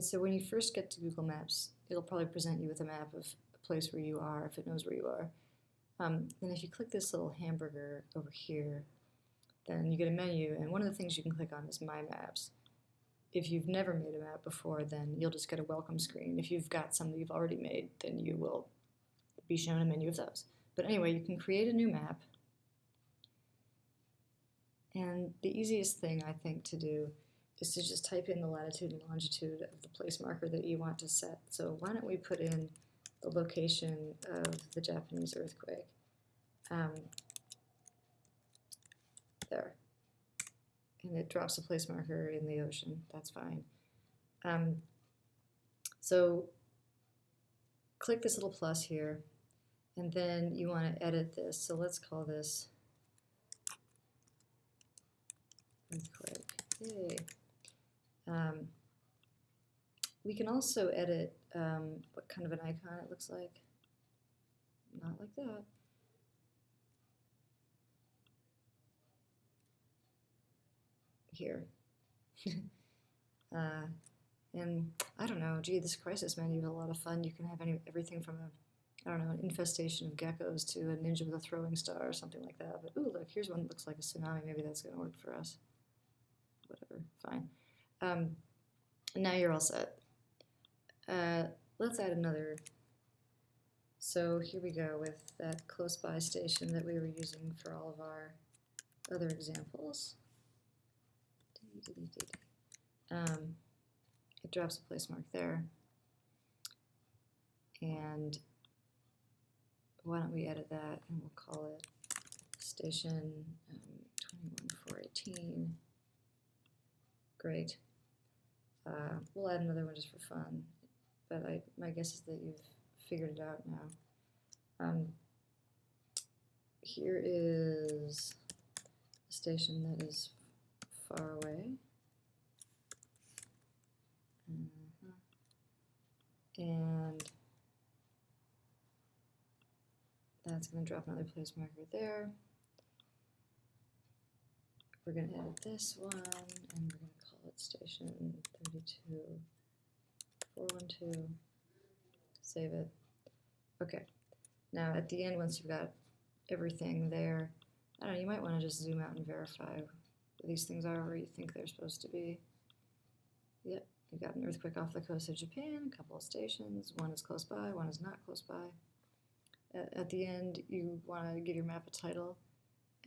So when you first get to Google Maps, it'll probably present you with a map of a place where you are, if it knows where you are. Um, then if you click this little hamburger over here, then you get a menu, and one of the things you can click on is My Maps. If you've never made a map before, then you'll just get a welcome screen. If you've got some that you've already made, then you will be shown a menu of those. But anyway, you can create a new map. And the easiest thing, I think, to do is to just type in the latitude and longitude of the place marker that you want to set. So why don't we put in the location of the Japanese earthquake. Um, there. And it drops a place marker in the ocean. That's fine. Um, so click this little plus here, and then you want to edit this. So let's call this earthquake. Yay. Um, we can also edit um, what kind of an icon it looks like. Not like that. Here. uh, and I don't know, gee, this crisis menu is a lot of fun. You can have any everything from a, I don't know, an infestation of geckos to a ninja with a throwing star or something like that. But ooh, look, here's one that looks like a tsunami. Maybe that's going to work for us. Whatever, fine. Um, now you're all set. Uh, let's add another. So here we go with that close by station that we were using for all of our other examples. Um, it drops a place mark there. And why don't we edit that and we'll call it station um, 21418. Great. Uh, we'll add another one just for fun, but I, my guess is that you've figured it out now. Um, here is a station that is far away. -huh. And that's going to drop another place marker there. We're going to edit this one, and we're going to call it station 32, 412, save it. Okay, now at the end, once you've got everything there, I don't know, you might want to just zoom out and verify these things are where you think they're supposed to be. Yep, you've got an earthquake off the coast of Japan, a couple of stations, one is close by, one is not close by. At, at the end, you want to give your map a title,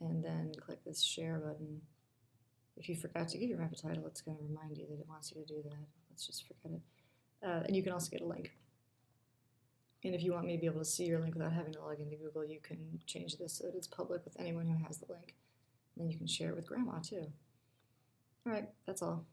and then click this share button if you forgot to give your a title, it's going to remind you that it wants you to do that. Let's just forget it. Uh, and you can also get a link. And if you want me to be able to see your link without having to log into Google, you can change this so that it's public with anyone who has the link. And then you can share it with grandma too. All right, that's all.